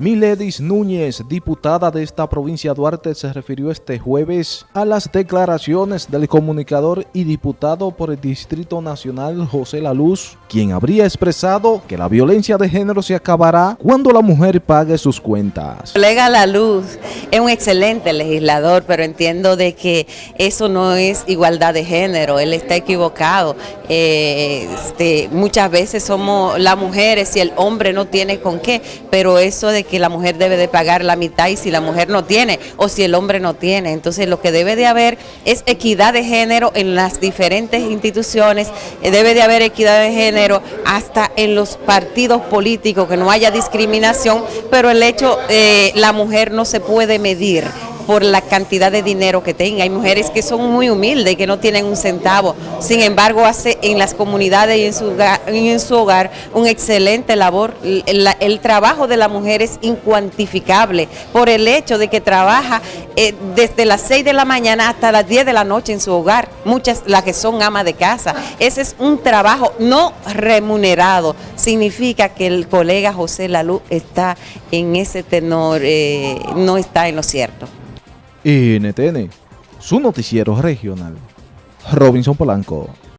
Miledis Núñez, diputada de esta provincia Duarte, se refirió este jueves a las declaraciones del comunicador y diputado por el Distrito Nacional José La Luz, quien habría expresado que la violencia de género se acabará cuando la mujer pague sus cuentas. Colega La Luz es un excelente legislador, pero entiendo de que eso no es igualdad de género, él está equivocado. Eh, este, muchas veces somos las mujeres y el hombre no tiene con qué, pero eso de que la mujer debe de pagar la mitad y si la mujer no tiene o si el hombre no tiene. Entonces lo que debe de haber es equidad de género en las diferentes instituciones, eh, debe de haber equidad de género hasta en los partidos políticos, que no haya discriminación, pero el hecho, eh, la mujer no se puede medir por la cantidad de dinero que tenga. Hay mujeres que son muy humildes que no tienen un centavo. Sin embargo, hace en las comunidades y en su hogar, en su hogar un excelente labor. El, trabajo de la mujer es incuantificable por el hecho de que trabaja eh, desde las 6 de la mañana hasta las 10 de la noche en su hogar. Muchas las que son amas de casa. Ese es un trabajo no remunerado. Significa que el colega José Lalú está en ese tenor, eh, no está en lo cierto. NTN, su noticiero regional. Robinson Polanco.